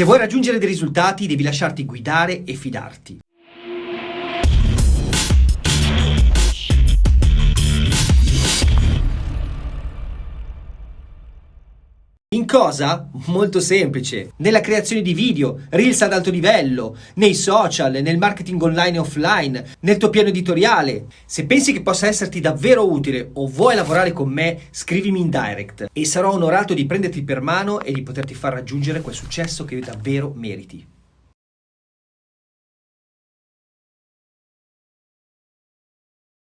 Se vuoi raggiungere dei risultati devi lasciarti guidare e fidarti. In cosa? Molto semplice. Nella creazione di video, reels ad alto livello, nei social, nel marketing online e offline, nel tuo piano editoriale. Se pensi che possa esserti davvero utile o vuoi lavorare con me, scrivimi in direct e sarò onorato di prenderti per mano e di poterti far raggiungere quel successo che davvero meriti.